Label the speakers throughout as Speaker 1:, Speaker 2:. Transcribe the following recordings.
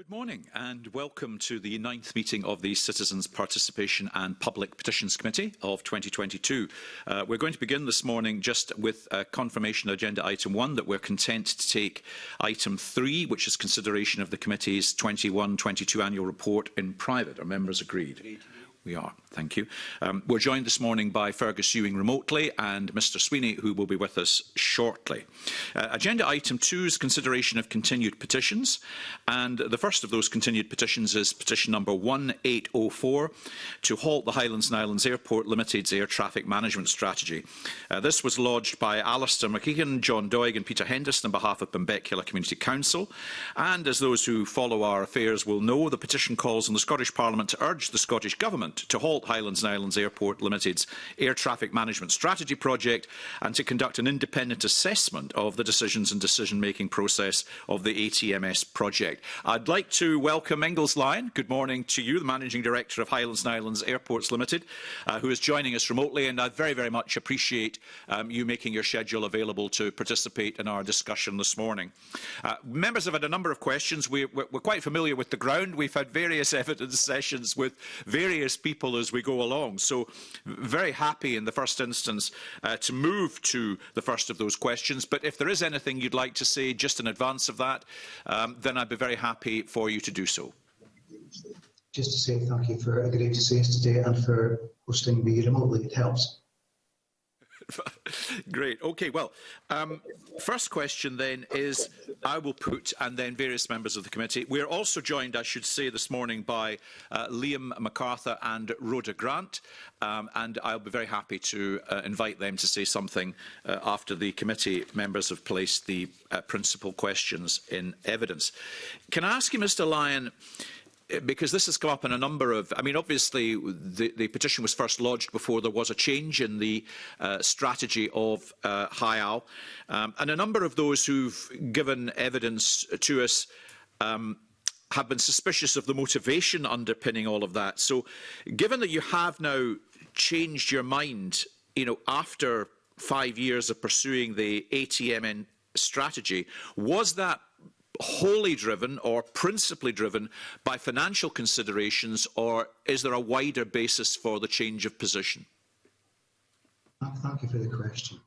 Speaker 1: Good morning and welcome to the ninth meeting of the Citizens Participation and Public Petitions Committee of 2022. Uh, we're going to begin this morning just with a confirmation agenda item one that we're content to take item three, which is consideration of the committee's 21-22 annual report in private. Are members agreed? agreed. We are. Thank you. Um, we're joined this morning by Fergus Ewing remotely and Mr Sweeney, who will be with us shortly. Uh, agenda item two is consideration of continued petitions. And the first of those continued petitions is petition number 1804 to halt the Highlands and Islands Airport Limited's air traffic management strategy. Uh, this was lodged by Alistair McKeegan, John Doig and Peter Henderson on behalf of Benbecula Community Council. And as those who follow our affairs will know, the petition calls on the Scottish Parliament to urge the Scottish Government Parliament to halt Highlands and Islands Airport Limited's air traffic management strategy project and to conduct an independent assessment of the decisions and decision-making process of the ATMS project. I'd like to welcome Ingalls Lyon. Good morning to you, the Managing Director of Highlands and Islands Airports Limited, uh, who is joining us remotely, and I very, very much appreciate um, you making your schedule available to participate in our discussion this morning. Uh, members have had a number of questions. We, we're, we're quite familiar with the ground. We've had various evidence sessions with various people as we go along. So very happy in the first instance uh, to move to the first of those questions. But if there is anything you'd like to say just in advance of that, um, then I'd be very happy for you to do so.
Speaker 2: Just to say thank you for agreeing to say us today and for hosting me remotely. It helps.
Speaker 1: Great. Okay, well, um, first question then is I will put, and then various members of the committee. We are also joined, I should say, this morning by uh, Liam MacArthur and Rhoda Grant, um, and I'll be very happy to uh, invite them to say something uh, after the committee members have placed the uh, principal questions in evidence. Can I ask you, Mr Lyon, Uh, because this has come up in a number of, I mean, obviously the, the petition was first lodged before there was a change in the uh, strategy of uh, HIAL. Um, and a number of those who've given evidence to us um, have been suspicious of the motivation underpinning all of that. So given that you have now changed your mind, you know, after 5 years of pursuing the ATMN strategy, was that wholly driven or principally driven by financial considerations or is there a wider basis for the change of position?
Speaker 2: Thank you for the question.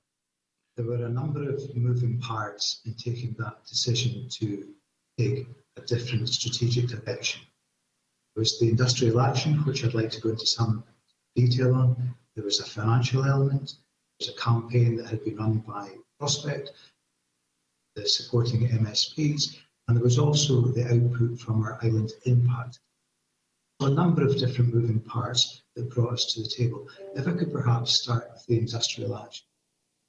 Speaker 2: There were a number of moving parts in taking that decision to take a different strategic direction. There was the industrial action, which I'd like to go into some detail on. There was a financial element. There was a campaign that had been run by Prospect, the supporting MSPs, and there was also the output from our island impact. So a number of different moving parts that brought us to the table. If I could perhaps start with the industrial action.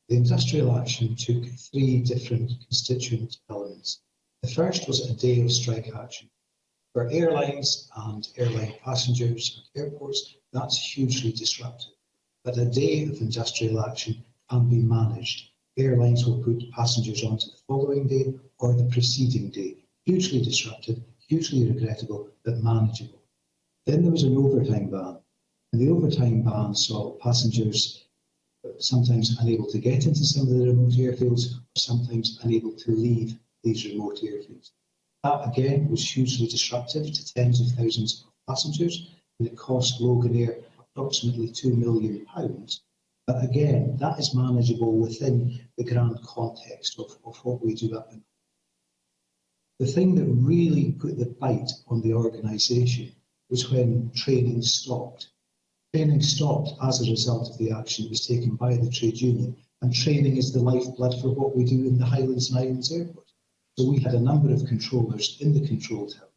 Speaker 2: The industrial action took three different constituent elements. The first was a day of strike action. For airlines and airline passengers at airports, that's hugely disruptive. But a day of industrial action can be managed airlines will put passengers on to the following day or the preceding day. Hugely disruptive, hugely regrettable, but manageable. Then there was an overtime ban, and the overtime ban saw passengers uh, sometimes unable to get into some of the remote airfields, sometimes unable to leave these remote airfields. That again was hugely disruptive to tens of thousands of passengers, and it cost Logan Air approximately £2 million but again, that is manageable within the grand context of, of what we do up in. The thing that really put the bite on the organisation was when training stopped. Training stopped as a result of the action that was taken by the trade union, and training is the lifeblood for what we do in the Highlands and Islands Airport. So we had a number of controllers in the control tower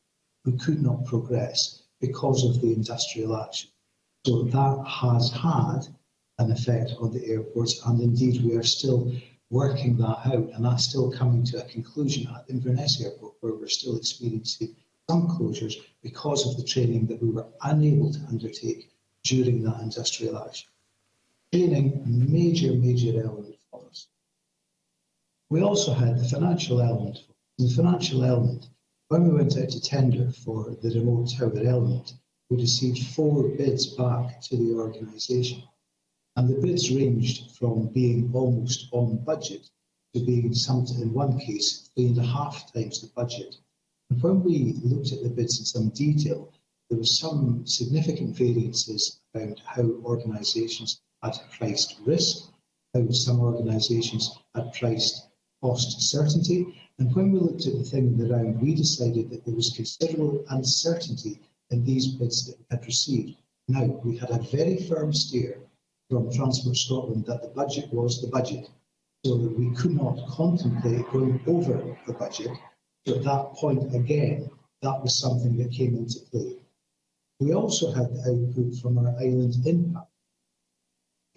Speaker 2: who could not progress because of the industrial action. So that has had an effect on the airports. And indeed, we are still working that out, and that's still coming to a conclusion at Inverness Airport, where we're still experiencing some closures because of the training that we were unable to undertake during that industrial action. Training, major, major element for us. We also had the financial element. The financial element, when we went out to tender for the remote tower element, we received four bids back to the organisation and the bids ranged from being almost on budget to being something, in one case, three and a half times the budget. And when we looked at the bids in some detail, there were some significant variances about how organisations had priced risk, how some organisations had priced cost certainty. And when we looked at the thing in the round, we decided that there was considerable uncertainty in these bids that we had received. Now, we had a very firm steer from Transport Scotland that the budget was the budget. So we could not contemplate going over the budget. So at that point, again, that was something that came into play. We also had the output from our island impact.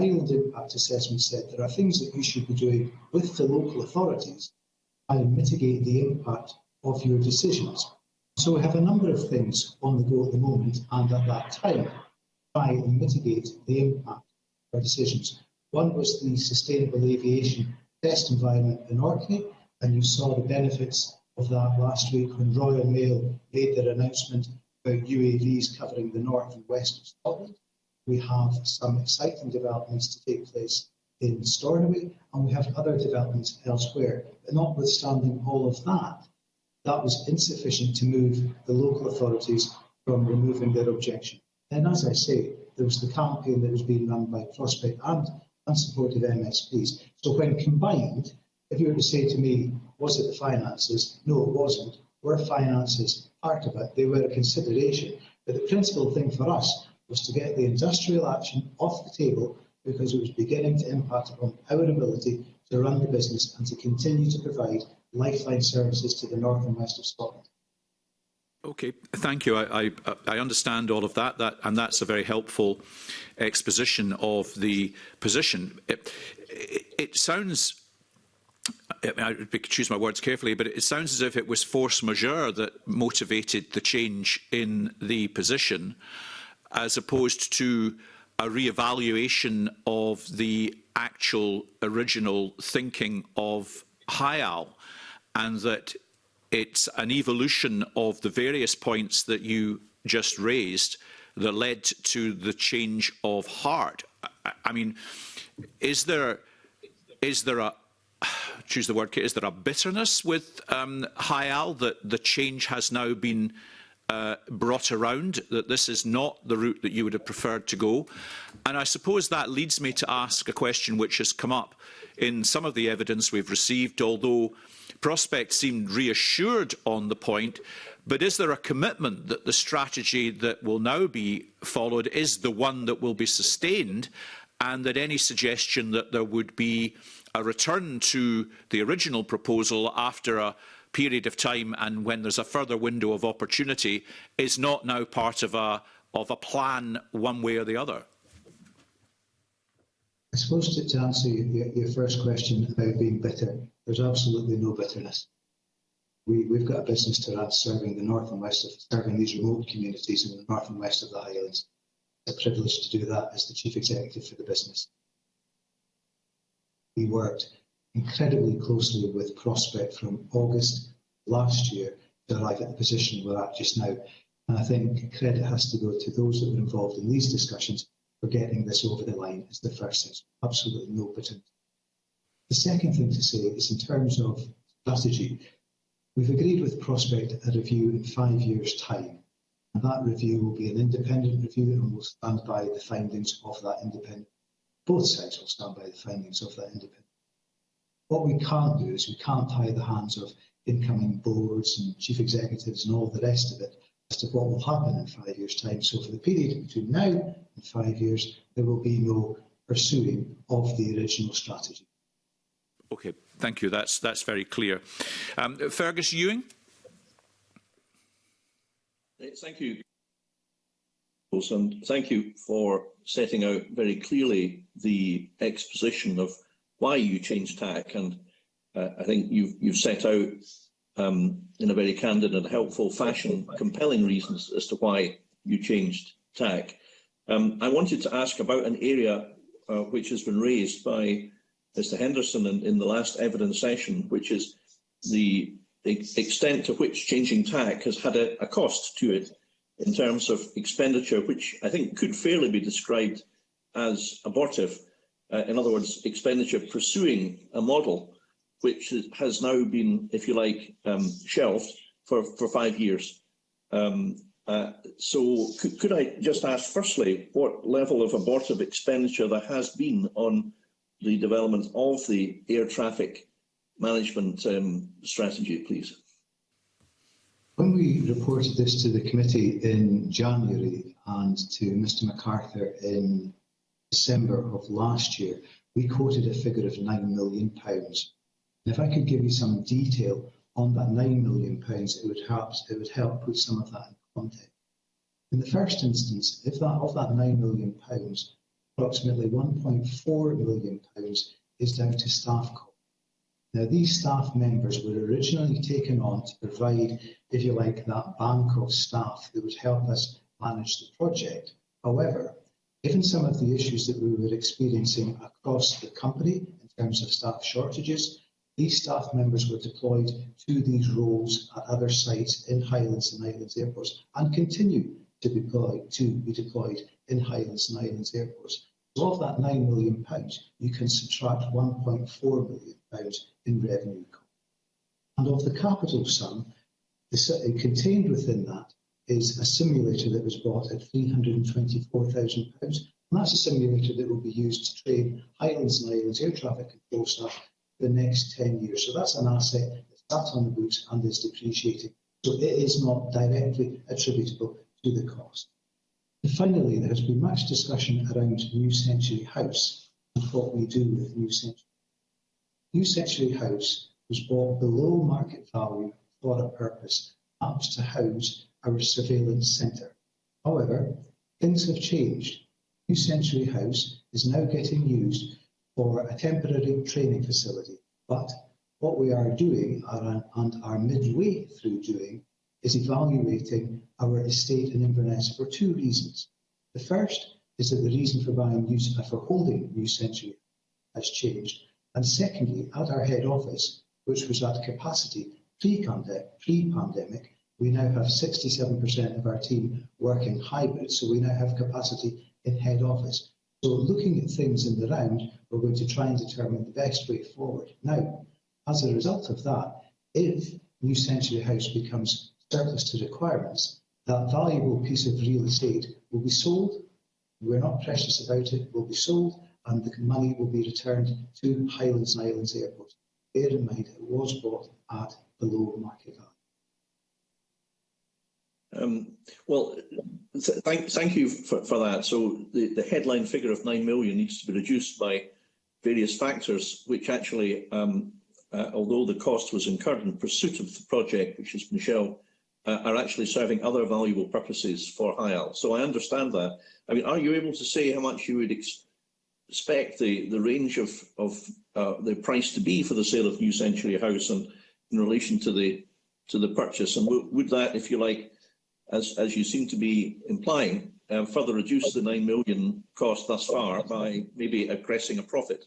Speaker 2: Island impact assessment said there are things that you should be doing with the local authorities and mitigate the impact of your decisions. So we have a number of things on the go at the moment and at that time try and mitigate the impact decisions. One was the sustainable aviation test environment in Orkney, and you saw the benefits of that last week when Royal Mail made their announcement about UAVs covering the north and west of Scotland. We have some exciting developments to take place in Stornoway, and we have other developments elsewhere. But notwithstanding all of that, that was insufficient to move the local authorities from removing their objection. Then, as I say, there was the campaign that was being run by Prospect and, and supportive MSPs. So when combined, if you were to say to me, was it the finances? No, it wasn't. Were finances part of it? They were a consideration. But the principal thing for us was to get the industrial action off the table because it was beginning to impact upon our ability to run the business and to continue to provide lifeline services to the north and west of Scotland.
Speaker 1: Okay, thank you. I, I, I understand all of that, that, and that's a very helpful exposition of the position. It, it, it sounds, I, would choose my words carefully, but it sounds as if it was force majeure that motivated the change in the position, as opposed to a re-evaluation of the actual original thinking of HIAL, and that It's an evolution of the various points that you just raised that led to the change of heart. I, I mean, is there is there a choose the word is there a bitterness with um, Hayal that the change has now been uh, brought around that this is not the route that you would have preferred to go and I suppose that leads me to ask a question which has come up in some of the evidence we've received although Prospect seemed reassured on the point, but is there a commitment that the strategy that will now be followed is the one that will be sustained and that any suggestion that there would be a return to the original proposal after a period of time and when there's a further window of opportunity is not now part of a, of a plan one way or the other?
Speaker 2: I suppose to, to answer your, your, first question about being bitter, there's absolutely no bitterness. We, have got a business to run serving the north and west of serving these remote communities in the north and west of the Highlands. It's a privilege to do that as the chief executive for the business. We worked incredibly closely with Prospect from August last year to arrive at the position we're at just now. And I think credit has to go to those that were involved in these discussions for getting this over the line is the first is Absolutely no pretend. The second thing to say is in terms of strategy, we've agreed with Prospect a review in five years' time. And that review will be an independent review and will stand by the findings of that independent. Both sides will stand by the findings of that independent. What we can't do is we can't tie the hands of incoming boards and chief executives and all the rest of it as to what will happen in five years' time. So for the period between now and five years, there will be no pursuing of the original strategy.
Speaker 1: Okay, thank you. That's, that's very clear. Um, Fergus Ewing?
Speaker 3: Thank you. And thank you for setting out very clearly the exposition of why you changed tack. And uh, I think you've, you've set out um, in a very candid and helpful fashion compelling reasons as to why you changed tack. Um, I wanted to ask about an area uh, which has been raised by Mr Henderson in, in the last evidence session, which is the extent to which changing tack has had a, a cost to it in terms of expenditure, which I think could fairly be described as abortive. Uh, in other words, expenditure pursuing a model which has now been, if you like, um, shelved for, for five years. Um, uh, so could, could, I just ask, firstly, what level of abortive expenditure there has been on the development of the air traffic management um, strategy, please?
Speaker 2: When we reported this to the committee in January and to Mr MacArthur in December of last year, we quoted a figure of £9 million if I could give you some detail on that 9 million pounds, it would help, it would help put some of that in context. In the first instance, if that of that 9 million pounds, approximately 1.4 million pounds is down to staff costs. Now, these staff members were originally taken on to provide, if you like, that bank of staff that would help us manage the project. However, given some of the issues that we were experiencing across the company in terms of staff shortages, these staff members were deployed to these roles at other sites in Highlands and Islands airports and continue to be deployed, to be deployed in Highlands and Islands airports. So of that £9 million, you can subtract £1.4 million in revenue. And of the capital sum, the, contained within that is a simulator that was bought at £324,000. And that's a simulator that will be used to train Highlands and Islands air traffic control staff the next 10 years. So that's an asset that's sat on the books and is depreciating. So it is not directly attributable to the cost. And finally, there has been much discussion around New Century House and what we do with New Century. New Century House was bought below market value for a purpose, that to house our surveillance centre. However, things have changed. New Century House is now getting used for a temporary training facility. But what we are doing and are midway through doing is evaluating our estate in Inverness for two reasons. The first is that the reason for buying new, uh, for holding New Century has changed. And secondly, at our head office, which was at capacity pre-pandemic, we now have 67% of our team working hybrid, so we now have capacity in head office. So looking at things in the round, we're going to try and determine the best way forward. Now, as a result of that, if New Century House becomes surplus to requirements, that valuable piece of real estate will be sold. We're not precious about it, will be sold, and the money will be returned to Highlands and Islands Airport. Bear in mind, it was bought at below market value.
Speaker 3: Um, well, th thank, thank you for, for that. So the, the headline figure of 9 million needs to be reduced by various factors which actually, um, uh, although the cost was incurred in pursuit of the project, which is Michelle, uh, are actually serving other valuable purposes for HIAL. So I understand that. I mean, are you able to say how much you would ex expect the, the range of, of uh, the price to be for the sale of New Century House and in relation to the to the purchase? And would that, if you like, as, as you seem to be implying, um, further reduce the 9 million cost thus far by maybe aggressing a profit?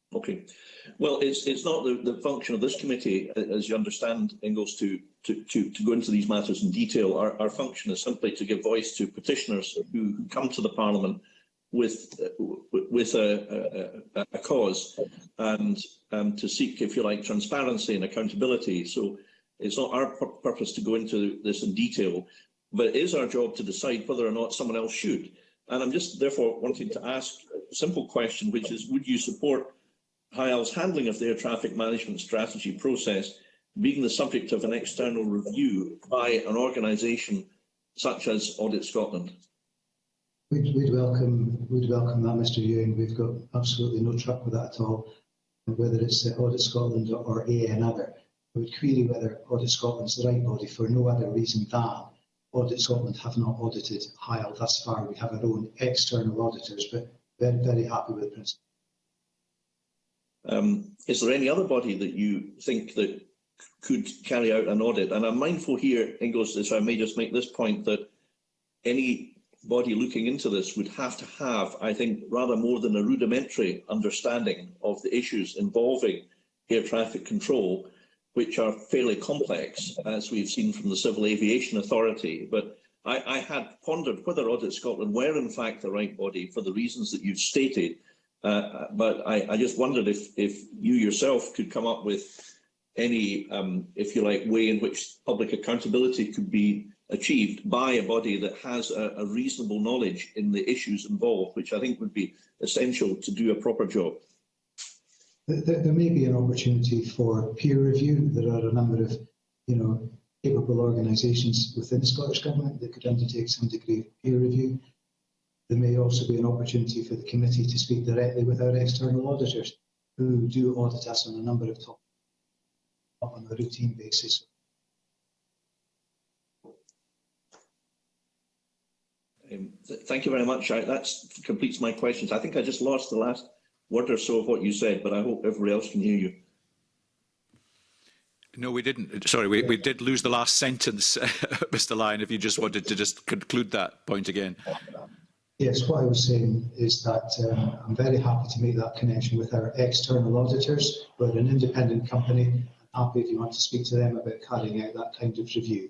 Speaker 3: Okay. Well, it's it's not the, the function of this committee, as you understand, Ingalls, to, to, to, to go into these matters in detail. Our, our function is simply to give voice to petitioners who come to the Parliament with with a, a, a cause and um, to seek, if you like, transparency and accountability. So it's not our purpose to go into this in detail, but it is our job to decide whether or not someone else should. And I'm just therefore wanting to ask a simple question, which is, would you support HIAL's handling of their traffic management strategy process being the subject of an external review by an organisation such as Audit Scotland?
Speaker 2: We'd, we'd, welcome, we'd welcome that, Mr Ewan. We've got absolutely no track with that at all, whether it's Audit Scotland or ANother. We would query whether Audit Scotland's the right body for no other reason than Audit Scotland have not audited HIAL thus far. We have our own external auditors, but very, very happy with the principle.
Speaker 3: Um, is there any other body that you think that could carry out an audit? And I'm mindful here, Ingles, so I may just make this point, that any body looking into this would have to have, I think, rather more than a rudimentary understanding of the issues involving air traffic control, which are fairly complex, as we've seen from the Civil Aviation Authority. But I, I had pondered whether Audit Scotland were in fact the right body for the reasons that you've stated, uh, but I, I, just wondered if, if you yourself could come up with any, um, if you like, way in which public accountability could be achieved by a body that has a, a reasonable knowledge in the issues involved, which I think would be essential to do a proper job.
Speaker 2: There, there may be an opportunity for peer review. There are a number of, you know, capable organisations within the Scottish Government that could undertake some degree of peer review. there may also be an opportunity for the committee to speak directly with our external auditors, who do audit us on a number of topics on a routine basis.
Speaker 3: Um, th thank you very much. I, that completes my questions. I think I just lost the last word or so of what you said, but I hope everybody else can hear you.
Speaker 1: No, we didn't. Sorry, we, we did lose the last sentence, Mr. Lyon, if you just wanted to just conclude that point again.
Speaker 2: Yes, what I was saying is that um, I'm very happy to make that connection with our external auditors. We're an independent company. I'm happy if you want to speak to them about carrying out that kind of review.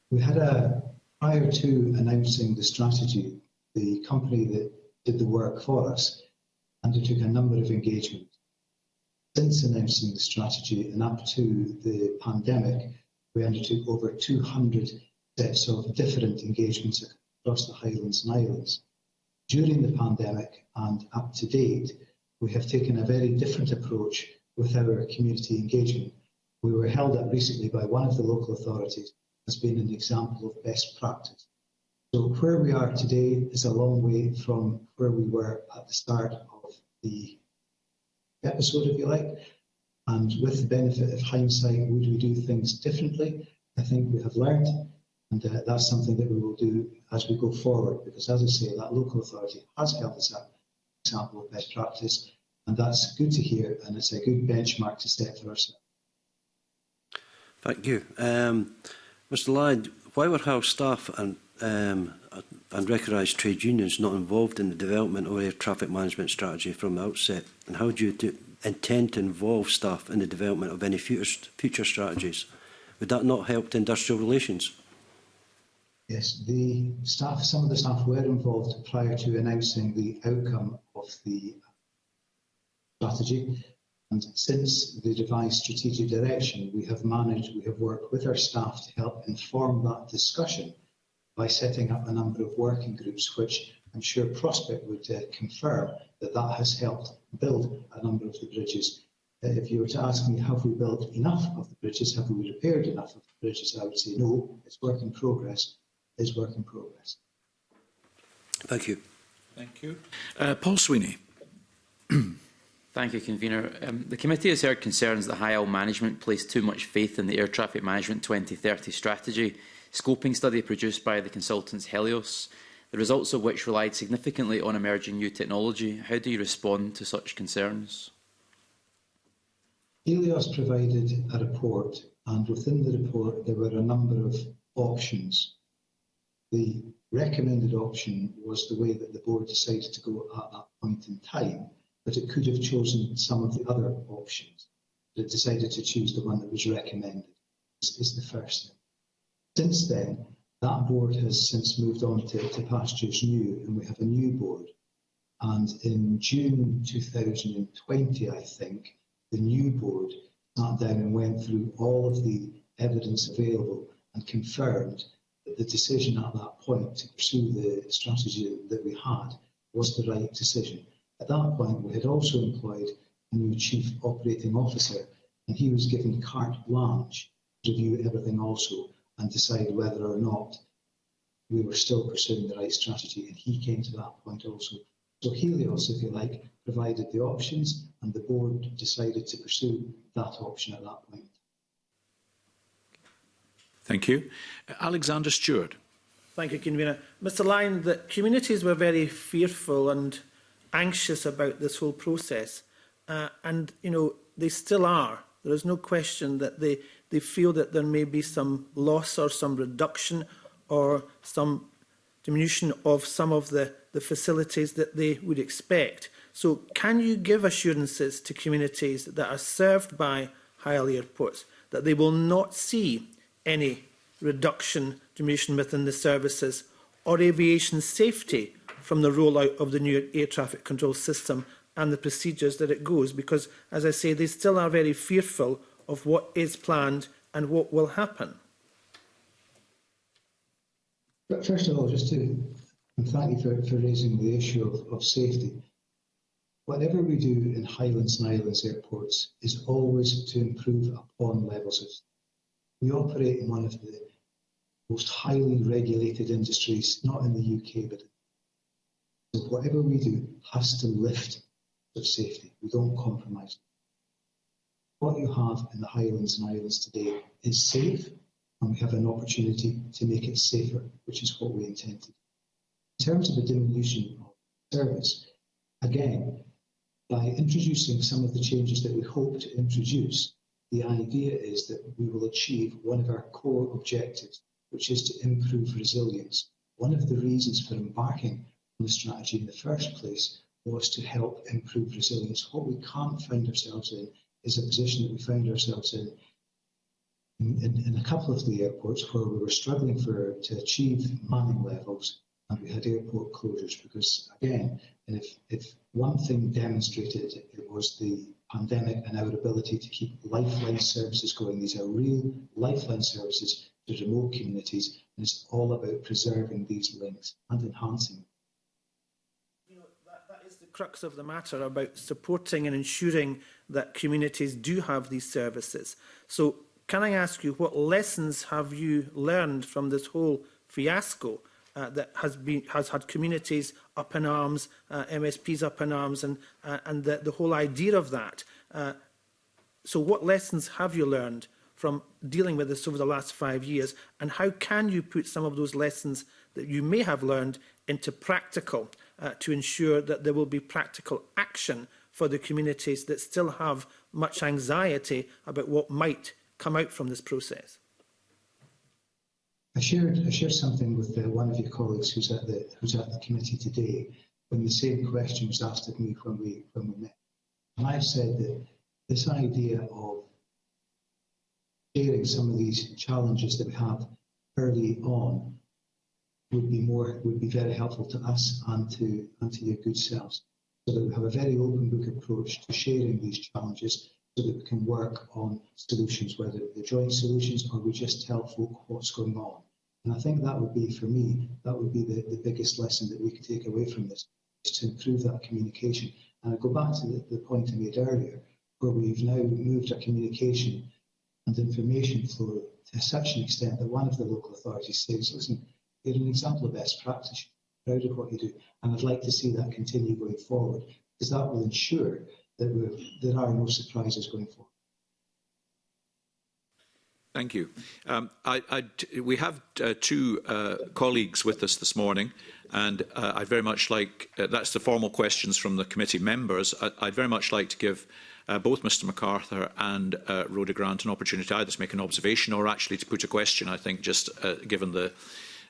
Speaker 2: We had a, prior to announcing the strategy, the company that did the work for us undertook a number of engagements. Since announcing the strategy and up to the pandemic, we undertook over 200 sets of different engagements across the Highlands and Islands. During the pandemic and up to date, we have taken a very different approach with our community engagement. We were held up recently by one of the local authorities as being an example of best practice. So where we are today is a long way from where we were at the start of the episode, if you like. And with the benefit of hindsight, would we do things differently? I think we have learned And uh, that's something that we will do as we go forward, because as I say, that local authority has held us up example of best practice, and that's good to hear, and it's a good benchmark to set for ourselves.
Speaker 4: Thank you. Um, Mr Lyde, why were House staff and um, and recognised trade unions not involved in the development of air traffic management strategy from the outset? And how do you do, intend to involve staff in the development of any future, future strategies? Would that not help industrial relations?
Speaker 2: Yes, the staff, some of the staff were involved prior to announcing the outcome of the strategy. And since the devised strategic direction, we have managed, we have worked with our staff to help inform that discussion by setting up a number of working groups, which I'm sure Prospect would uh, confirm that that has helped build a number of the bridges. Uh, if you were to ask me, have we built enough of the bridges? Have we repaired enough of the bridges? I would say no, it's work in progress. is work in progress.
Speaker 4: Thank you.
Speaker 1: Thank you. Uh, Paul Sweeney.
Speaker 5: Thank you, Convener. Um, the committee has heard concerns that high oil management placed too much faith in the Air Traffic Management 2030 strategy scoping study produced by the consultants Helios, the results of which relied significantly on emerging new technology. How do you respond to such concerns?
Speaker 2: Helios provided a report, and within the report there were a number of options The recommended option was the way that the board decided to go at that point in time, but it could have chosen some of the other options. But it decided to choose the one that was recommended. This is the first thing. Since then, that board has since moved on to, to Pastures New, and we have a new board. And in June 2020, I think, the new board sat down and went through all of the evidence available and confirmed the decision at that point to pursue the strategy that we had was the right decision. At that point, we had also employed a new chief operating officer, and he was given carte blanche to review everything also and decide whether or not we were still pursuing the right strategy. And he came to that point also. So Helios, if you like, provided the options, and the board decided to pursue that option at that point.
Speaker 1: Thank you. Alexander Stewart.
Speaker 6: Thank you, Convener. Mr Lyon, the communities were very fearful and anxious about this whole process. Uh, and, you know, they still are. There is no question that they, they feel that there may be some loss or some reduction or some diminution of some of the, the facilities that they would expect. So can you give assurances to communities that are served by Hyle airports that they will not see any reduction diminution within the services or aviation safety from the rollout of the new air traffic control system and the procedures that it goes because as I say they still are very fearful of what is planned and what will happen.
Speaker 2: But first of all, just to thank you for, for raising the issue of, of safety. Whatever we do in Highlands and Islands airports is always to improve upon levels of we operate in one of the most highly regulated industries, not in the UK, but so whatever we do has to lift of safety. We don't compromise. What you have in the Highlands and Islands today is safe, and we have an opportunity to make it safer, which is what we intended. In terms of the diminution of service, again, by introducing some of the changes that we hope to introduce, the idea is that we will achieve one of our core objectives, which is to improve resilience. One of the reasons for embarking on the strategy in the first place was to help improve resilience. What we can't find ourselves in is a position that we find ourselves in in, in, in a couple of the airports where we were struggling for to achieve manning levels and um, we had airport closures because, again, if, if one thing demonstrated it was the pandemic and our ability to keep lifeline services going, these are real lifeline services to remote communities, and it's all about preserving these links and enhancing them
Speaker 6: crux of the matter about supporting and ensuring that communities do have these services. So can I ask you, what lessons have you learned from this whole fiasco uh, that has been has had communities up in arms, uh, MSPs up in arms, and uh, and the, the whole idea of that. Uh, so, what lessons have you learned from dealing with this over the last five years, and how can you put some of those lessons that you may have learned into practical uh, to ensure that there will be practical action for the communities that still have much anxiety about what might come out from this process?
Speaker 2: I shared, I shared something with uh, one of your colleagues who's at, the, who's at the committee today when the same question was asked of me when we, when we met. And I said that this idea of sharing some of these challenges that we have early on would be more would be very helpful to us and to and to your good selves so that we have a very open book approach to sharing these challenges so that we can work on solutions, whether they're joint solutions or we just tell folk what's going on. And I think that would be, for me, that would be the, the biggest lesson that we can take away from this, is to improve that communication. And I go back to the, the point I made earlier, where we've now moved our communication and information flow to such an extent that one of the local authorities says, listen, you're an example of best practice, proud of what you do. And I'd like to see that continue going forward, because that will ensure that there are no surprises going forward.
Speaker 1: Thank you. Um, I, I, we have uh, two uh, colleagues with us this morning, and uh, I'd very much like, uh, that's the formal questions from the committee members, I, I'd very much like to give uh, both Mr MacArthur and uh, Rhoda Grant an opportunity either to make an observation or actually to put a question, I think, just uh, given the,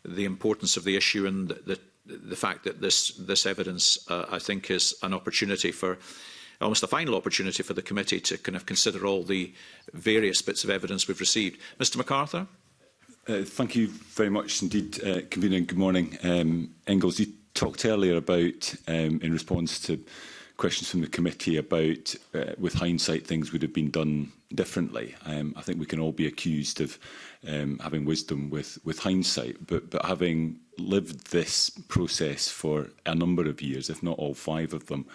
Speaker 1: the importance of the issue and the, the, the fact that this, this evidence, uh, I think, is an opportunity for almost a final opportunity for the committee to kind of consider all the various bits of evidence we've received. Mr MacArthur?
Speaker 7: Uh, thank you very much indeed, uh, Convener. Good morning, um, Engels, You talked earlier about, um, in response to questions from the committee about, uh, with hindsight, things would have been done differently. Um, I think we can all be accused of um, having wisdom with, with hindsight, but, but having lived this process for a number of years, if not all five of them,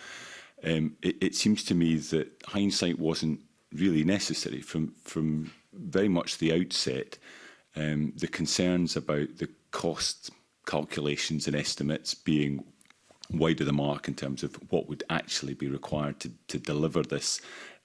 Speaker 7: um, it, it seems to me that hindsight wasn't really necessary from, from very much the outset. Um, the concerns about the cost calculations and estimates being wide of the mark in terms of what would actually be required to, to deliver this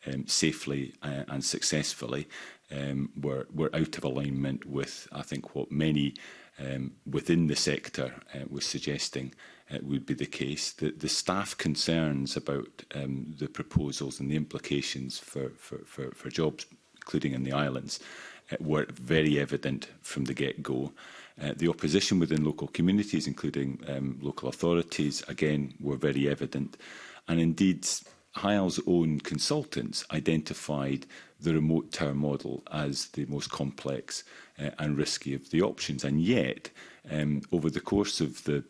Speaker 7: um, safely uh, and successfully um, were, were out of alignment with, I think, what many um, within the sector uh, was suggesting uh, would be the case. The, the staff concerns about um, the proposals and the implications for, for, for, for jobs, including in the islands, uh, were very evident from the get-go. Uh, the opposition within local communities, including um, local authorities, again, were very evident. And indeed, Hyle's own consultants identified the remote tower model as the most complex uh, and risky of the options. And yet, um, over the course of the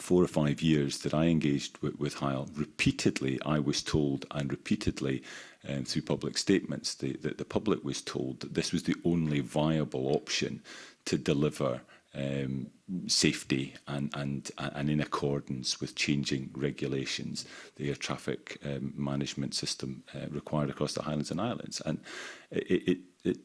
Speaker 7: four or five years that I engaged with, with Heil, repeatedly I was told and repeatedly um, through public statements the, that the public was told that this was the only viable option to deliver um, safety and, and, and in accordance with changing regulations the air traffic um, management system uh, required across the Highlands and Islands. And it, it, it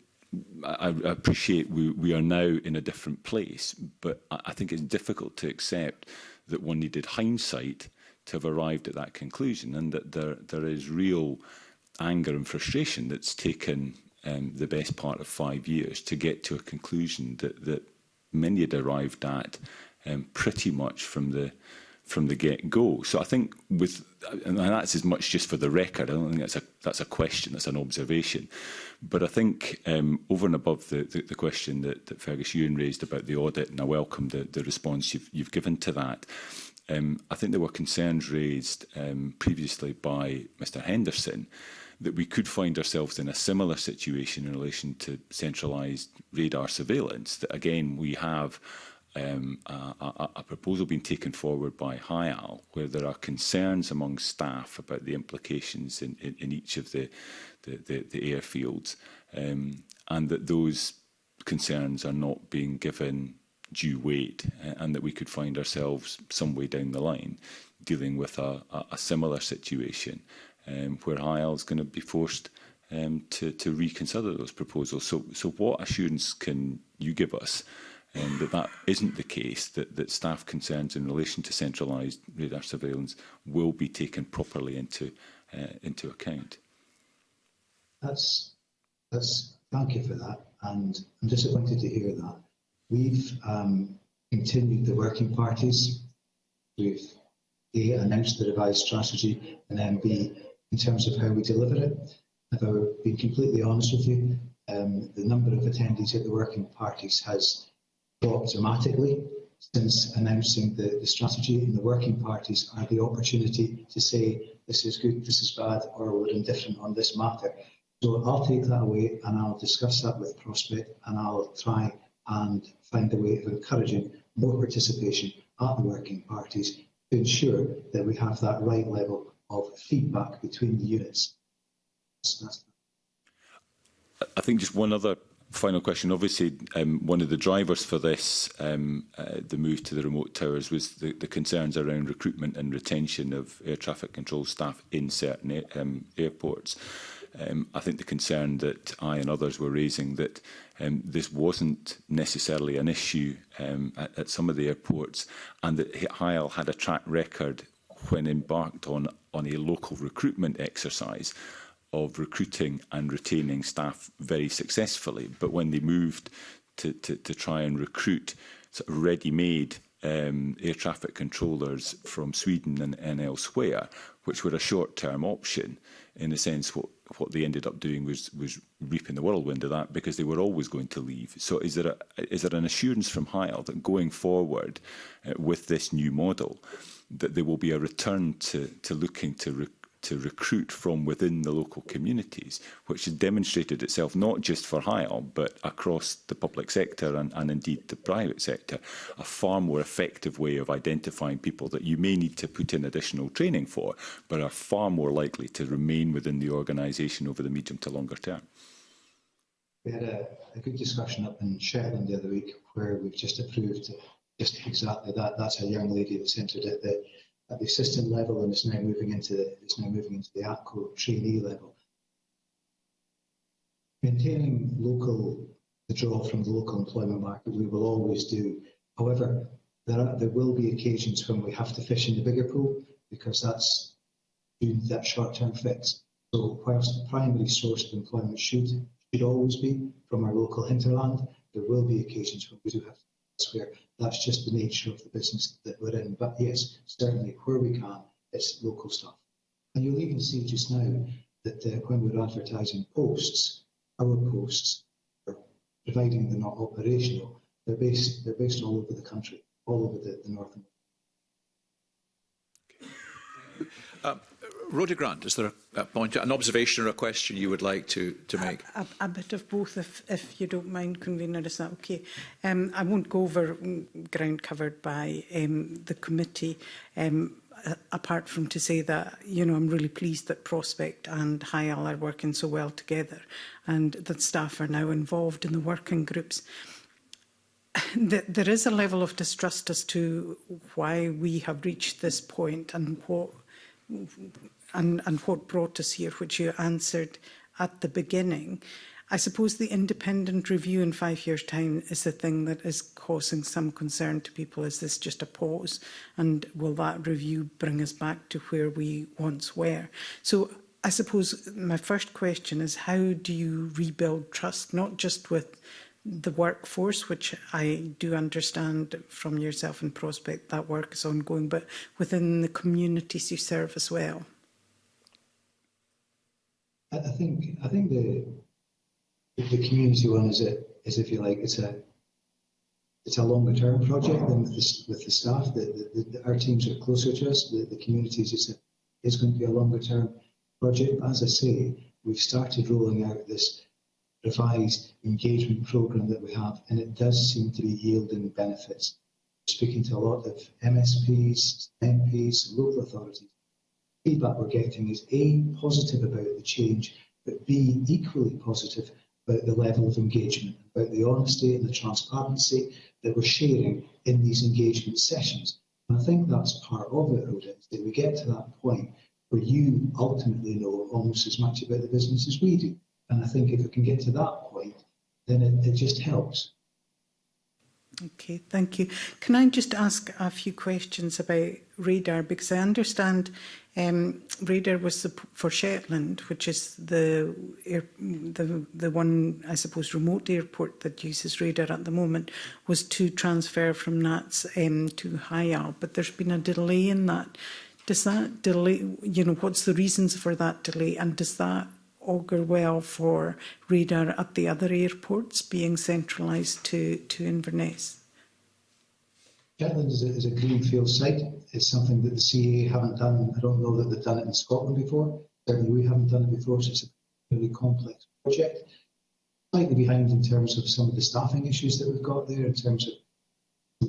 Speaker 7: I, I appreciate we, we are now in a different place, but I, I think it's difficult to accept that one needed hindsight to have arrived at that conclusion and that there, there is real anger and frustration that's taken um, the best part of five years to get to a conclusion that, that many had arrived at um, pretty much from the from the get-go. So I think with, and that's as much just for the record, I don't think that's a, that's a question, that's an observation. But I think um, over and above the, the, the question that, that Fergus Ewan raised about the audit, and I welcome the, the response you've, you've given to that, um, I think there were concerns raised um, previously by Mr Henderson that we could find ourselves in a similar situation in relation to centralised radar surveillance, that again we have um, a, a, a proposal being taken forward by HIAL where there are concerns among staff about the implications in, in, in each of the, the, the, the airfields um, and that those concerns are not being given due weight and that we could find ourselves some way down the line dealing with a, a, a similar situation um, where HIAL is going to be forced um, to, to reconsider those proposals. So, so what assurance can you give us um, that that isn't the case, that, that staff concerns in relation to centralised radar surveillance will be taken properly into, uh, into account.
Speaker 2: That's, that's, thank you for that. And I'm disappointed to hear that. We've um, continued the working parties. We've A, announced the revised strategy, and then B, in terms of how we deliver it. If I were being completely honest with you, um, the number of attendees at the working parties has dropped dramatically since announcing the, the strategy, and the working parties are the opportunity to say this is good, this is bad, or we're indifferent on this matter. So I'll take that away and I'll discuss that with Prospect and I'll try and find a way of encouraging more participation at the working parties to ensure that we have that right level of feedback between the units.
Speaker 7: That's, that's I think just one other final question. Obviously, um, one of the drivers for this, um, uh, the move to the remote towers, was the, the concerns around recruitment and retention of air traffic control staff in certain air, um, airports. Um, I think the concern that I and others were raising that um, this wasn't necessarily an issue um, at, at some of the airports and that Heil had a track record when embarked on, on a local recruitment exercise of recruiting and retaining staff very successfully. But when they moved to, to, to try and recruit sort of ready-made um, air traffic controllers from Sweden and, and elsewhere, which were a short-term option, in a sense, what what they ended up doing was was reaping the whirlwind of that because they were always going to leave. So is there a, is there an assurance from Heil that going forward uh, with this new model that there will be a return to to looking to to recruit from within the local communities, which has demonstrated itself not just for Hire but across the public sector and, and indeed the private sector, a far more effective way of identifying people that you may need to put in additional training for, but are far more likely to remain within the organisation over the medium to longer term.
Speaker 2: We had a, a good discussion up in Shetland the other week where we've just approved just exactly that. That's a young lady that's entered it that at the assistant level and it's now moving into it's now moving into the APCO trainee level. Maintaining local the draw from the local employment market we will always do. However, there are, there will be occasions when we have to fish in the bigger pool because that's that short-term fix. So whilst the primary source of employment should should always be from our local hinterland, there will be occasions when we do have to elsewhere. That's just the nature of the business that we're in. But yes, certainly where we can, it's local stuff. And you'll even see just now that uh, when we're advertising posts, our posts, are, providing they're not operational, they're based, they're based all over the country, all over the, the north.
Speaker 1: Um, Rhoda Grant, is there a, point, an observation or a question you would like to, to make?
Speaker 8: A, a, a bit of both, if, if you don't mind, Convener, is that okay? Um, I won't go over ground covered by um, the committee, um, apart from to say that, you know, I'm really pleased that Prospect and Hyal are working so well together and that staff are now involved in the working groups there is a level of distrust as to why we have reached this point and what and, and what brought us here, which you answered at the beginning. I suppose the independent review in five years' time is the thing that is causing some concern to people. Is this just a pause? And will that review bring us back to where we once were? So I suppose my first question is how do you rebuild trust, not just with the workforce, which I do understand from yourself and Prospect that work is ongoing, but within the communities you serve as well?
Speaker 2: I, think I think the the community one is a is if you like it's a it's a longer term project than with the, with the staff. The, the, the, our teams are closer to us. The, the communities it's a, it's going to be a longer term project. But as I say, we've started rolling out this revised engagement program that we have, and it does seem to be yielding benefits. Speaking to a lot of MSPs, MPs, local authorities, feedback we're getting is A, positive about the change, but B, equally positive about the level of engagement, about the honesty and the transparency that we're sharing in these engagement sessions. And I think that's part of it, Rhoda, that we get to that point where you ultimately know almost as much about the business as we do. And I think if we can get to that point, then it, it just helps.
Speaker 8: Okay, thank you. Can I just ask a few questions about radar? Because I understand Um, radar was for Shetland, which is the, air, the the one I suppose remote airport that uses radar at the moment, was to transfer from NATS um, to Hyal. but there's been a delay in that. Does that delay? You know, what's the reasons for that delay, and does that augur well for radar at the other airports being centralised to to Inverness?
Speaker 2: Kirtland is a, is a greenfield site. It's something that the CA haven't done. I don't know that they've done it in Scotland before. Certainly we haven't done it before, so it's a really complex project. Slightly behind in terms of some of the staffing issues that we've got there, in terms of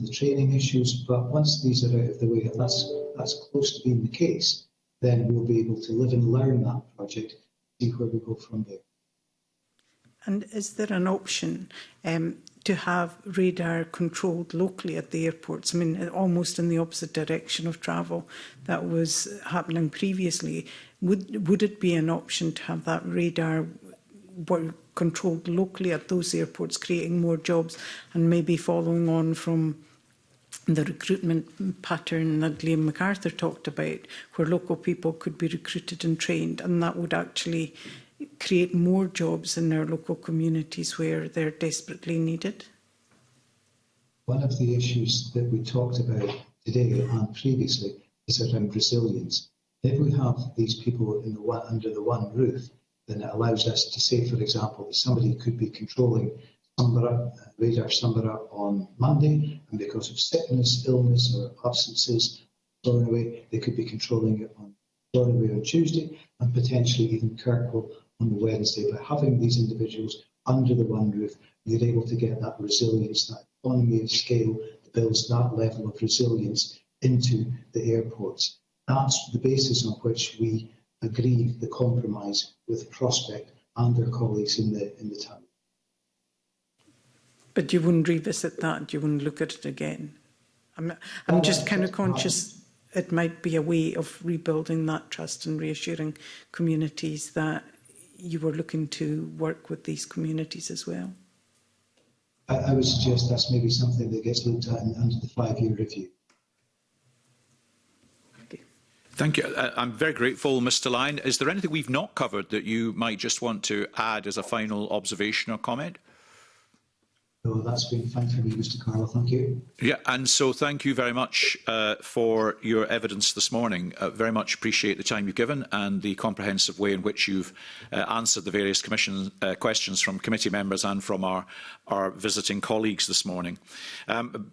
Speaker 2: the training issues, but once these are out of the way, and that's, that's close to being the case, then we'll be able to live and learn that project, see where we go from there.
Speaker 8: And is there an option um, to have radar controlled locally at the airports. I mean, almost in the opposite direction of travel that was happening previously. Would, would it be an option to have that radar controlled locally at those airports, creating more jobs and maybe following on from the recruitment pattern that Liam MacArthur talked about, where local people could be recruited and trained, and that would actually create more jobs in their local communities where they're desperately needed?
Speaker 2: One of the issues that we talked about today and previously is around resilience. If we have these people the one, under the one roof, then it allows us to say, for example, that somebody could be controlling Sambara uh, radar Sambara on Monday, and because of sickness, illness, or absences, away, they could be controlling it on away on Tuesday, and potentially even Kirkwall on the Wednesday. By having these individuals under the one roof, you're able to get that resilience, that economy of scale that builds that level of resilience into the airports. That's the basis on which we agreed the compromise with Prospect and their colleagues in the in the town.
Speaker 8: But you wouldn't revisit that. You wouldn't look at it again. I'm I'm just kind of conscious it might be a way of rebuilding that trust and reassuring communities that you were looking to work with these communities as well?
Speaker 2: I, I would suggest that's maybe something that gets looked at under the five-year review.
Speaker 1: Thank you. Uh, I'm very grateful, Mr Lyon. Is there anything we've not covered that you might just want to add as a final observation or comment?
Speaker 2: So that's been fine for me, Mr Carlo. Thank you.
Speaker 1: Yeah, and so thank you very much uh, for your evidence this morning. Uh, very much appreciate the time you've given and the comprehensive way in which you've uh, answered the various commission uh, questions from committee members and from our, our visiting colleagues this morning. Um,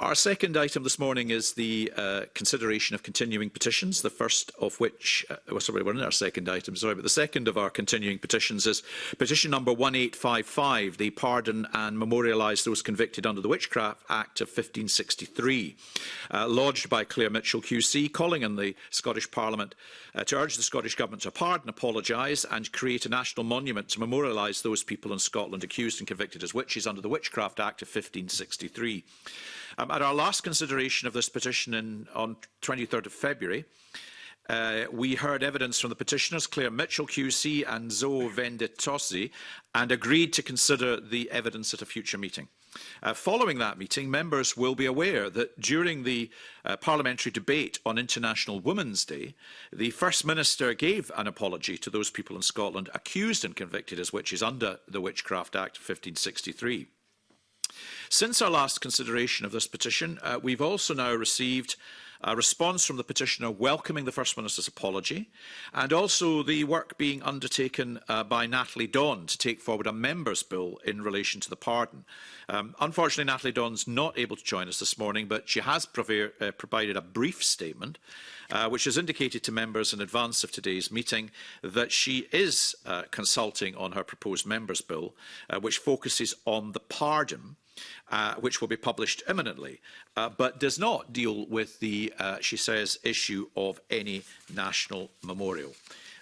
Speaker 1: Our second item this morning is the uh, consideration of continuing petitions, the first of which, uh, well, oh, sorry, we're in our second item, sorry, but the second of our continuing petitions is petition number 1855, the pardon and memorialise those convicted under the Witchcraft Act of 1563, uh, lodged by Claire Mitchell QC, calling on the Scottish Parliament uh, to urge the Scottish Government to pardon, apologise and create a national monument to memorialise those people in Scotland accused and convicted as witches under the Witchcraft Act of 1563. Um, at our last consideration of this petition in, on 23rd of February, uh, we heard evidence from the petitioners Claire Mitchell QC and Zoe Venditosi and agreed to consider the evidence at a future meeting. Uh, following that meeting, members will be aware that during the uh, parliamentary debate on International Women's Day, the First Minister gave an apology to those people in Scotland accused and convicted as witches under the Witchcraft Act 1563. Since our last consideration of this petition, uh, we've also now received a response from the petitioner welcoming the First Minister's apology and also the work being undertaken uh, by Natalie Dawn to take forward a member's bill in relation to the pardon. Um, unfortunately, Natalie Dawn's not able to join us this morning, but she has uh, provided a brief statement uh, which has indicated to members in advance of today's meeting that she is uh, consulting on her proposed member's bill, uh, which focuses on the pardon uh, which will be published imminently, uh, but does not deal with the, uh, she says, issue of any national memorial.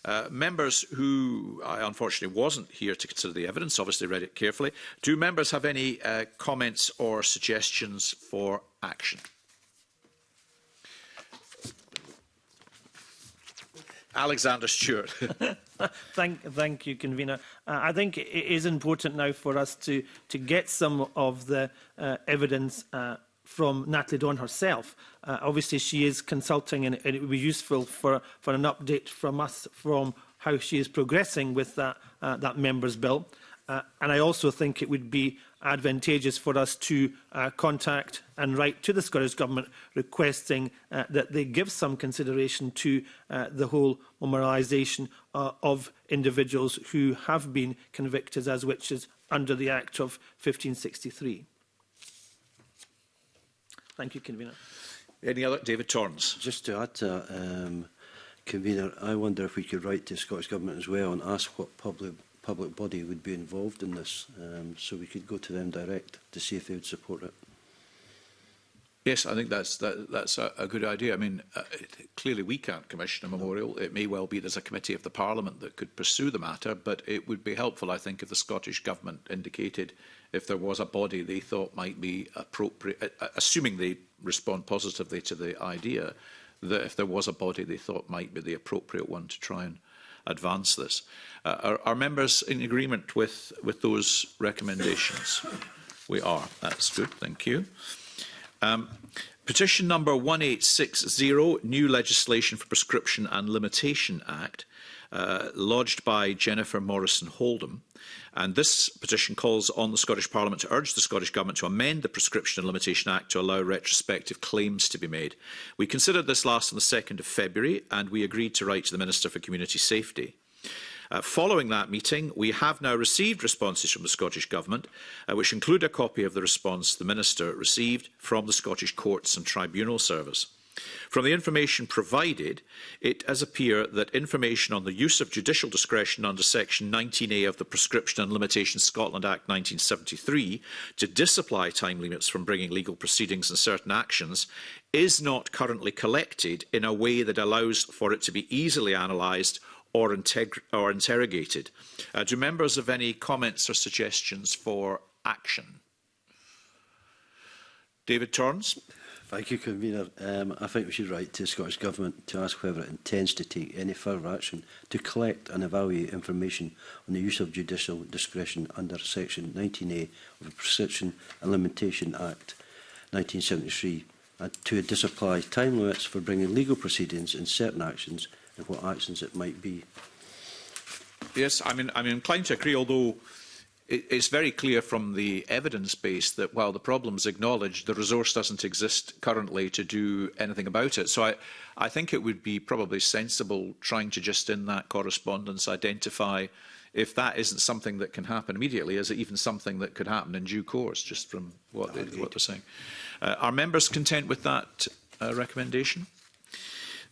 Speaker 1: Uh, members who I unfortunately wasn't here to consider the evidence, obviously read it carefully. Do members have any uh, comments or suggestions for action? Alexander Stewart.
Speaker 6: thank, thank you, Convener. Uh, I think it is important now for us to, to get some of the uh, evidence uh, from Natalie Dawn herself. Uh, obviously, she is consulting and, and it would be useful for, for an update from us from how she is progressing with that, uh, that member's bill. Uh, and I also think it would be advantageous for us to uh, contact and write to the Scottish Government requesting uh, that they give some consideration to uh, the whole memorialisation uh, of individuals who have been convicted as witches under the Act of 1563. Thank you, Convener.
Speaker 1: Any other? David Torrens.
Speaker 4: Just to add to that, um, Convener, I wonder if we could write to the Scottish Government as well and ask what public public body would be involved in this, um, so we could go to them direct to see if they would support it.
Speaker 1: Yes, I think that's that, that's a, a good idea. I mean, uh, clearly we can't commission a memorial. It may well be there's a committee of the Parliament that could pursue the matter, but it would be helpful, I think, if the Scottish Government indicated if there was a body they thought might be appropriate, uh, uh, assuming they respond positively to the idea, that if there was a body they thought might be the appropriate one to try and advance this. Uh, are, are members in agreement with, with those recommendations? we are. That's good. Thank you. Um, petition number 1860, New Legislation for Prescription and Limitation Act. Uh, lodged by Jennifer Morrison Holdham. And this petition calls on the Scottish Parliament to urge the Scottish Government to amend the Prescription and Limitation Act to allow retrospective claims to be made. We considered this last on the 2nd of February and we agreed to write to the Minister for Community Safety. Uh, following that meeting, we have now received responses from the Scottish Government, uh, which include a copy of the response the Minister received from the Scottish Courts and Tribunal Service. From the information provided, it does appear that information on the use of judicial discretion under Section 19A of the Prescription and Limitation Scotland Act 1973 to disapply time limits from bringing legal proceedings and certain actions is not currently collected in a way that allows for it to be easily analysed or, or interrogated. Uh, do members have any comments or suggestions for action? David Torrance.
Speaker 4: Thank you, Convener. Um, I think we should write to the Scottish Government to ask whether it intends to take any further action to collect and evaluate information on the use of judicial discretion under Section 19A of the Prescription and Limitation Act 1973 and uh, to disapply time limits for bringing legal proceedings in certain actions and what actions it might be.
Speaker 1: Yes, I mean, I'm inclined to agree, although it's very clear from the evidence base that while the problem's acknowledged, the resource doesn't exist currently to do anything about it. So I, I think it would be probably sensible trying to just in that correspondence identify if that isn't something that can happen immediately, is it even something that could happen in due course, just from what, no, they, what they're saying? Uh, are members content with that uh, recommendation?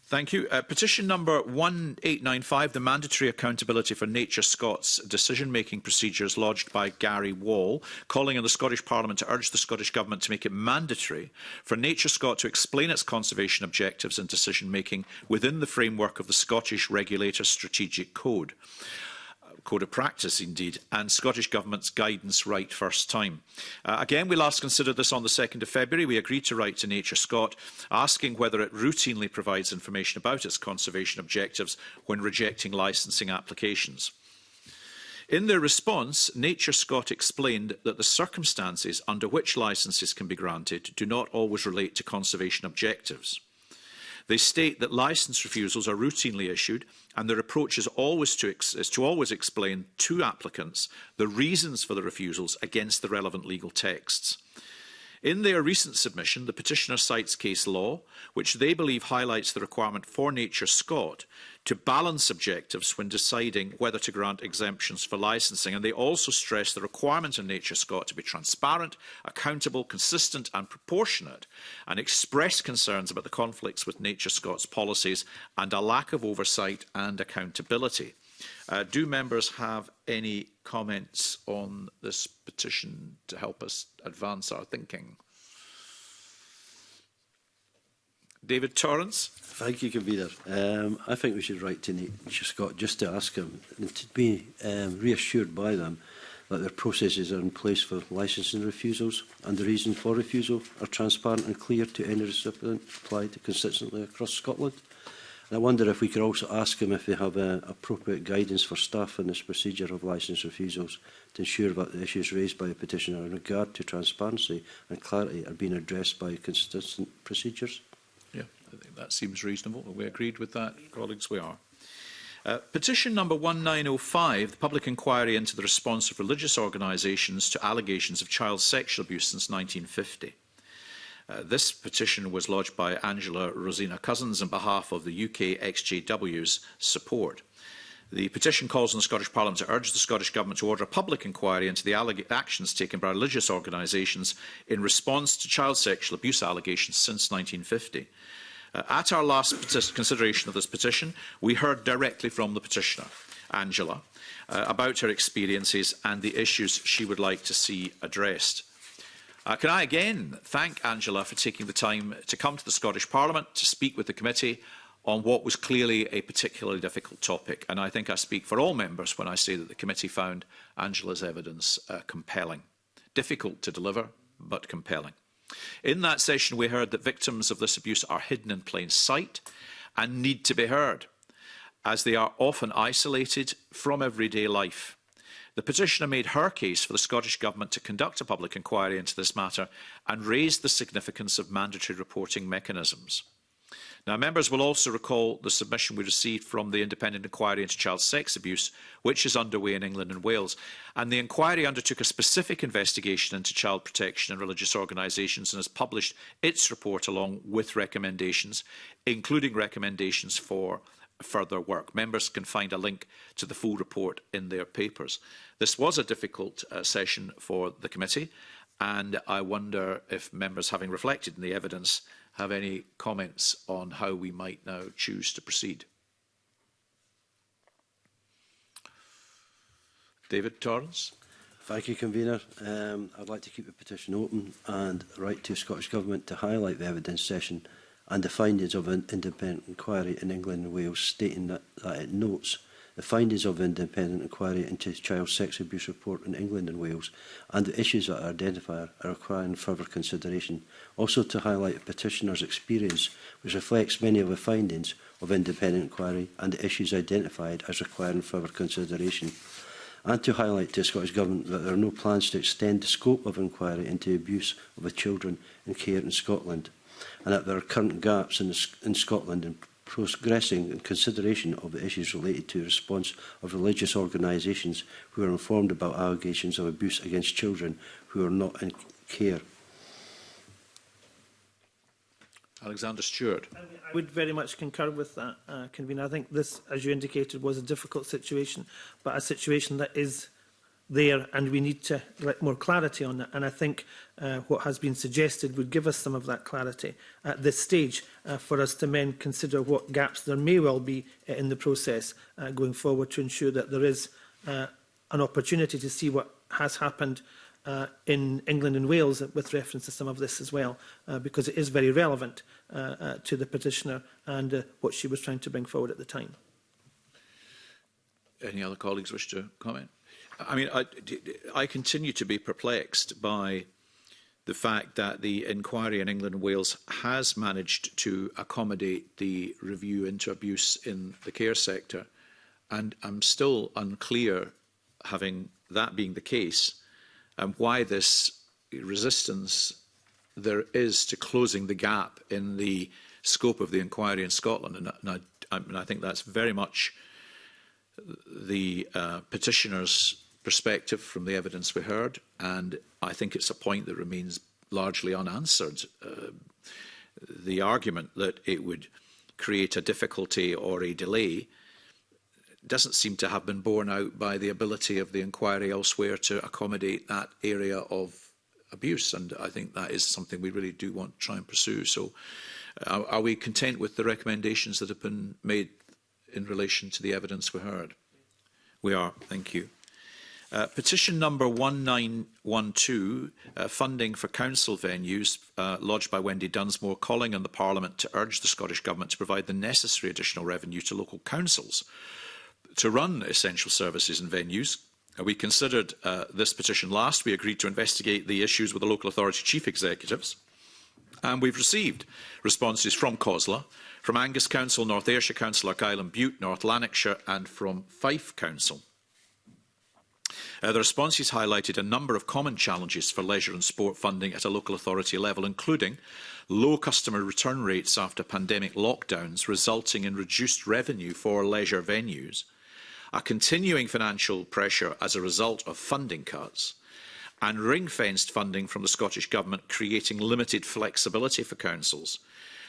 Speaker 1: Thank you. Uh, petition number 1895, the mandatory accountability for Nature Scots decision-making procedures lodged by Gary Wall, calling on the Scottish Parliament to urge the Scottish Government to make it mandatory for Nature Scot to explain its conservation objectives and decision-making within the framework of the Scottish Regulator Strategic Code. Code of Practice, indeed, and Scottish Government's guidance right first time. Uh, again, we last considered this on the 2nd of February. We agreed to write to Nature Scott asking whether it routinely provides information about its conservation objectives when rejecting licensing applications. In their response, Nature Scott explained that the circumstances under which licences can be granted do not always relate to conservation objectives. They state that licence refusals are routinely issued and their approach is, always to is to always explain to applicants the reasons for the refusals against the relevant legal texts. In their recent submission, the petitioner cites case law, which they believe highlights the requirement for Nature Scot to balance objectives when deciding whether to grant exemptions for licensing. And they also stress the requirement in Nature Scot to be transparent, accountable, consistent and proportionate, and express concerns about the conflicts with Nature Scot's policies and a lack of oversight and accountability. Uh, do members have any comments on this petition to help us advance our thinking? David Torrance.
Speaker 4: Thank you, Convener. Um, I think we should write to Nate Scott just to ask him and to be um, reassured by them that their processes are in place for licensing refusals and the reason for refusal are transparent and clear to any recipient applied consistently across Scotland. I wonder if we could also ask them if they have uh, appropriate guidance for staff in this procedure of licence refusals to ensure that the issues raised by a petitioner in regard to transparency and clarity are being addressed by consistent procedures.
Speaker 1: Yeah, I think that seems reasonable. Are we agreed with that, colleagues? We are. Uh, petition number 1905, the public inquiry into the response of religious organisations to allegations of child sexual abuse since 1950. Uh, this petition was lodged by Angela Rosina Cousins on behalf of the UK XJW's support. The petition calls on the Scottish Parliament to urge the Scottish Government to order a public inquiry into the actions taken by religious organisations in response to child sexual abuse allegations since 1950. Uh, at our last consideration of this petition, we heard directly from the petitioner, Angela, uh, about her experiences and the issues she would like to see addressed. Uh, can I again thank Angela for taking the time to come to the Scottish Parliament to speak with the committee on what was clearly a particularly difficult topic. And I think I speak for all members when I say that the committee found Angela's evidence uh, compelling. Difficult to deliver, but compelling. In that session, we heard that victims of this abuse are hidden in plain sight and need to be heard, as they are often isolated from everyday life. The petitioner made her case for the Scottish Government to conduct a public inquiry into this matter and raised the significance of mandatory reporting mechanisms. Now, members will also recall the submission we received from the Independent Inquiry into Child Sex Abuse, which is underway in England and Wales. And the inquiry undertook a specific investigation into child protection and religious organisations and has published its report along with recommendations, including recommendations for further work. Members can find a link to the full report in their papers. This was a difficult uh, session for the committee and I wonder if members, having reflected on the evidence, have any comments on how we might now choose to proceed. David Torrance.
Speaker 4: Thank you, Convener. Um, I'd like to keep the petition open and write to the Scottish Government to highlight the evidence session and the findings of an independent inquiry in England and Wales, stating that, that it notes the findings of the independent inquiry into child sex abuse report in England and Wales, and the issues that are identified are requiring further consideration. Also to highlight petitioner's experience, which reflects many of the findings of independent inquiry and the issues identified as requiring further consideration. And to highlight to the Scottish Government that there are no plans to extend the scope of inquiry into abuse of children in care in Scotland and that there are current gaps in, in Scotland in progressing in consideration of the issues related to the response of religious organisations who are informed about allegations of abuse against children who are not in care.
Speaker 1: Alexander Stewart.
Speaker 6: I would very much concur with that, uh, Convener. I think this, as you indicated, was a difficult situation, but a situation that is there and we need to get more clarity on that and I think uh, what has been suggested would give us some of that clarity at this stage uh, for us to then consider what gaps there may well be uh, in the process uh, going forward to ensure that there is uh, an opportunity to see what has happened uh, in England and Wales with reference to some of this as well, uh, because it is very relevant uh, uh, to the petitioner and uh, what she was trying to bring forward at the time.
Speaker 1: Any other colleagues wish to comment? I mean, I, I continue to be perplexed by the fact that the inquiry in England and Wales has managed to accommodate the review into abuse in the care sector. And I'm still unclear, having that being the case, um, why this resistance there is to closing the gap in the scope of the inquiry in Scotland. And, and, I, and I think that's very much the uh, petitioner's perspective from the evidence we heard, and I think it's a point that remains largely unanswered. Uh, the argument that it would create a difficulty or a delay doesn't seem to have been borne out by the ability of the inquiry elsewhere to accommodate that area of abuse. And I think that is something we really do want to try and pursue. So uh, are we content with the recommendations that have been made in relation to the evidence we heard? We are. Thank you. Uh, petition number 1912, uh, funding for council venues, uh, lodged by Wendy Dunsmore, calling on the Parliament to urge the Scottish Government to provide the necessary additional revenue to local councils to run essential services and venues. Uh, we considered uh, this petition last. We agreed to investigate the issues with the local authority chief executives. And we've received responses from COSLA, from Angus Council, North Ayrshire Council, Argyll and Butte, North Lanarkshire, and from Fife Council. Uh, the response has highlighted a number of common challenges for leisure and sport funding at a local authority level, including low customer return rates after pandemic lockdowns, resulting in reduced revenue for leisure venues, a continuing financial pressure as a result of funding cuts, and ring-fenced funding from the Scottish Government creating limited flexibility for councils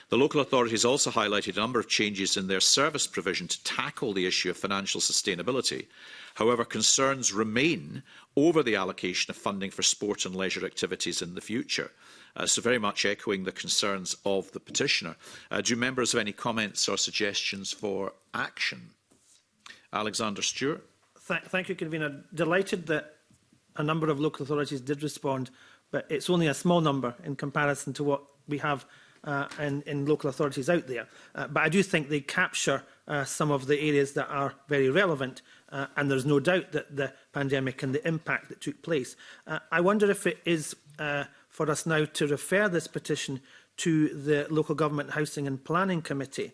Speaker 1: The local authorities also highlighted a number of changes in their service provision to tackle the issue of financial sustainability. However, concerns remain over the allocation of funding for sport and leisure activities in the future. Uh, so very much echoing the concerns of the petitioner. Uh, do members have any comments or suggestions for action? Alexander Stewart.
Speaker 6: Th thank you, Convener. Delighted that a number of local authorities did respond, but it's only a small number in comparison to what we have uh, in, in local authorities out there. Uh, but I do think they capture uh, some of the areas that are very relevant uh, and there's no doubt that the pandemic and the impact that took place. Uh, I wonder if it is uh, for us now to refer this petition to the Local Government Housing and Planning Committee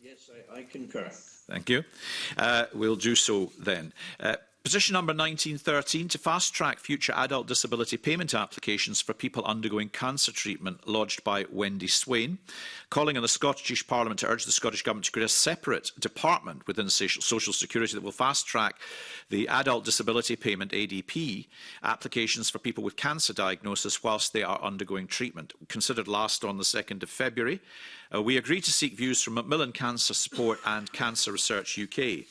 Speaker 3: Yes, I, I concur.
Speaker 1: Thank you. Uh, we'll do so then. Uh, Position number 1913 to fast track future adult disability payment applications for people undergoing cancer treatment, lodged by Wendy Swain, calling on the Scottish Parliament to urge the Scottish Government to create a separate department within Social Security that will fast track the adult disability payment ADP applications for people with cancer diagnosis whilst they are undergoing treatment. Considered last on the 2nd of February, uh, we agreed to seek views from Macmillan Cancer Support and Cancer Research UK.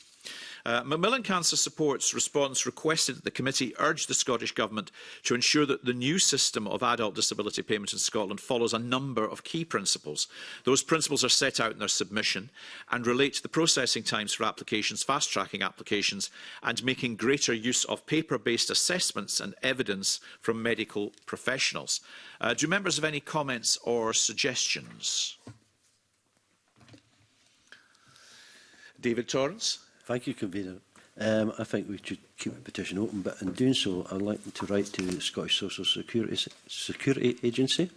Speaker 1: Uh, Macmillan Cancer Support's response requested that the committee urge the Scottish Government to ensure that the new system of adult disability payment in Scotland follows a number of key principles. Those principles are set out in their submission and relate to the processing times for applications, fast-tracking applications and making greater use of paper-based assessments and evidence from medical professionals. Uh, do members have any comments or suggestions? David Torrance.
Speaker 4: Thank you, Convener. Um, I think we should keep the petition open, but in doing so, I'd like to write to the Scottish Social Security, Security Agency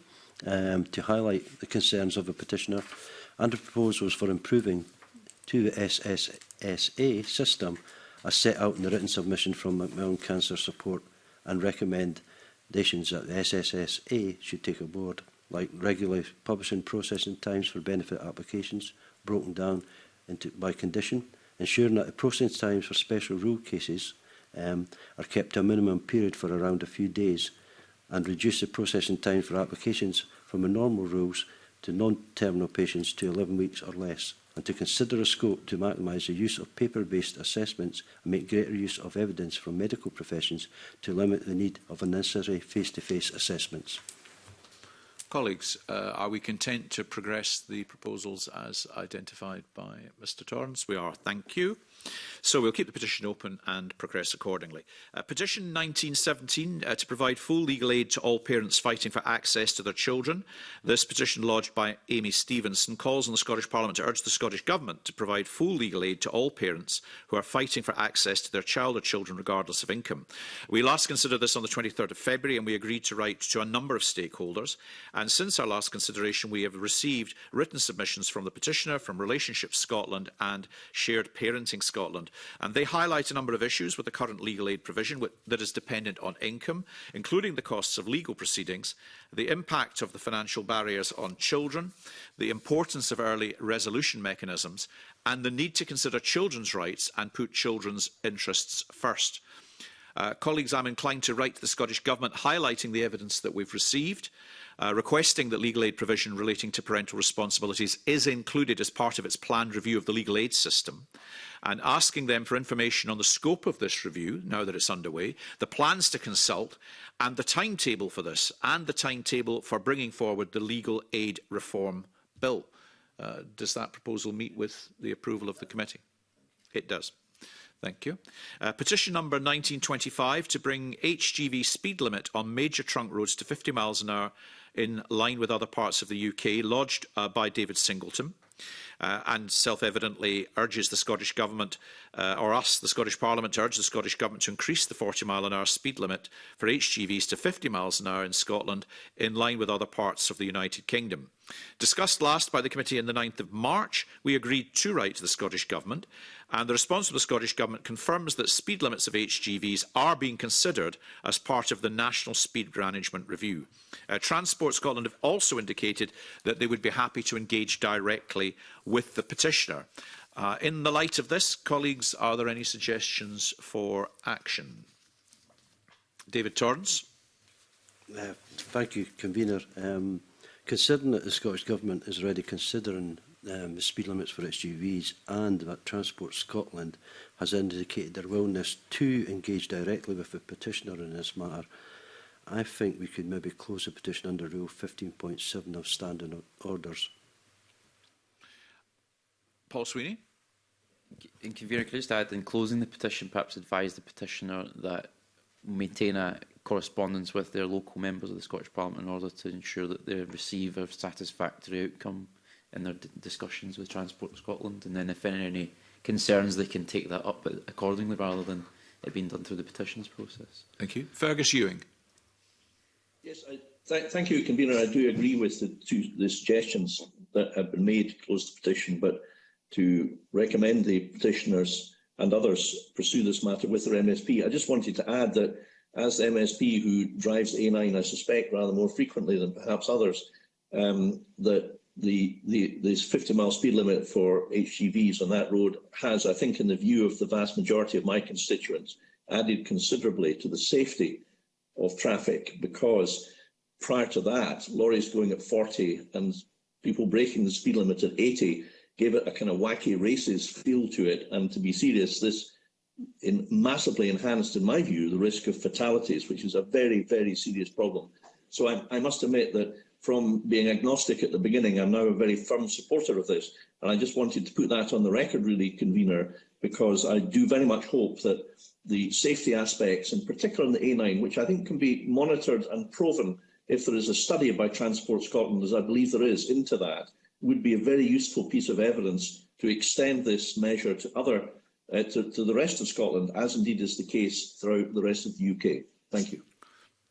Speaker 4: um, to highlight the concerns of the petitioner and the proposals for improving to the SSSA system as set out in the written submission from Macmillan Cancer Support and recommendations that the SSSA should take aboard, like regular publishing processing times for benefit applications broken down into by condition, ensuring that the processing times for special rule cases um, are kept to a minimum period for around a few days and reduce the processing time for applications from the normal rules to non-terminal patients to 11 weeks or less and to consider a scope to maximise the use of paper-based assessments and make greater use of evidence from medical professions to limit the need of unnecessary face-to-face -face assessments
Speaker 1: colleagues, uh, are we content to progress the proposals as identified by Mr Torrance? We are. Thank you. So we'll keep the petition open and progress accordingly. Uh, petition 1917 uh, to provide full legal aid to all parents fighting for access to their children. This petition lodged by Amy Stevenson calls on the Scottish Parliament to urge the Scottish Government to provide full legal aid to all parents who are fighting for access to their child or children regardless of income. We last considered this on the 23rd of February and we agreed to write to a number of stakeholders and since our last consideration we have received written submissions from the petitioner, from Relationships Scotland and Shared Parenting Scotland Scotland. And they highlight a number of issues with the current legal aid provision that is dependent on income, including the costs of legal proceedings, the impact of the financial barriers on children, the importance of early resolution mechanisms, and the need to consider children's rights and put children's interests first. Uh, colleagues, I'm inclined to write to the Scottish Government highlighting the evidence that we've received uh, requesting that legal aid provision relating to parental responsibilities is included as part of its planned review of the legal aid system and asking them for information on the scope of this review, now that it's underway, the plans to consult and the timetable for this and the timetable for bringing forward the legal aid reform bill. Uh, does that proposal meet with the approval of the committee? It does. Thank you. Uh, petition number 1925 to bring HGV speed limit on major trunk roads to 50 miles an hour in line with other parts of the UK, lodged uh, by David Singleton. Uh, and self-evidently urges the Scottish Government, uh, or us, the Scottish Parliament, to urge the Scottish Government to increase the 40 mile an hour speed limit for HGVs to 50 miles an hour in Scotland, in line with other parts of the United Kingdom. Discussed last by the committee on the 9th of March, we agreed to write to the Scottish Government And the response from the Scottish Government confirms that speed limits of HGVs are being considered as part of the National Speed Management Review. Uh, Transport Scotland have also indicated that they would be happy to engage directly with the petitioner. Uh, in the light of this, colleagues, are there any suggestions for action? David Torrance.
Speaker 4: Uh, thank you, Convener. Um, considering that the Scottish Government is already considering um, speed limits for SUVs and that Transport Scotland has indicated their willingness to engage directly with the petitioner in this matter, I think we could maybe close the petition under Rule 15.7 of Standing Orders.
Speaker 1: Paul Sweeney?
Speaker 5: In Convener, could I in closing the petition, perhaps advise the petitioner that maintain a correspondence with their local members of the Scottish Parliament in order to ensure that they receive a satisfactory outcome in their discussions with Transport Scotland. And then if any concerns, they can take that up accordingly rather than it being done through the petitions process.
Speaker 1: Thank you. Fergus Ewing.
Speaker 3: Yes, I, th thank you, Convener. I do agree with the, two, the suggestions that have been made to close the petition, but to recommend the petitioners and others pursue this matter with their MSP. I just wanted to add that as the MSP who drives A9, I suspect, rather more frequently than perhaps others, um, that the, the this 50 mile speed limit for HGVs on that road has, I think, in the view of the vast majority of my constituents, added considerably to the safety of traffic because prior to that, lorries going at 40 and people breaking the speed limit at 80 gave it a kind of wacky races feel to it. And to be serious, this in massively enhanced, in my view, the risk of fatalities, which is a very, very serious problem. So I, I must admit that from being agnostic at the beginning, I'm now a very firm supporter of this. And I just wanted to put that on the record, really, convener, because I do very much hope that the safety aspects, in particular in the A9, which I think can be monitored and proven if there is a study by Transport Scotland, as I believe there is, into that, would be a very useful piece of evidence to extend this measure to other uh, to, to the rest of Scotland, as indeed is the case throughout the rest of the UK. Thank you.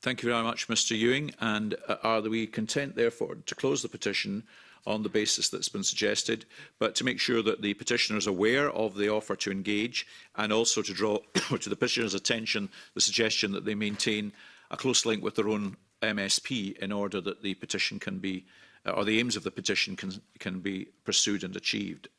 Speaker 1: Thank you very much, Mr Ewing. And uh, are we content, therefore, to close the petition on the basis that's been suggested, but to make sure that the petitioner is aware of the offer to engage and also to draw to the petitioner's attention the suggestion that they maintain a close link with their own MSP in order that the petition can be, uh, or the aims of the petition can, can be pursued and achieved.